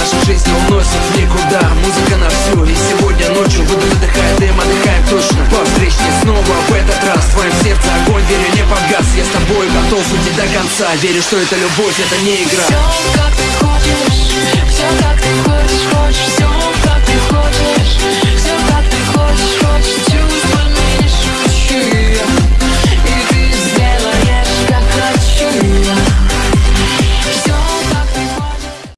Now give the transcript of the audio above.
нашу Наша жизнь уносит никуда. Музыка на всю. И сегодня ночью буду выдыхая дым, отдыхаем точно. По встречке снова в этот раз. В твоем сердце огонь, верю, не погас. Я с тобой готов идти до конца. Верю, что это любовь, это не игра. Все как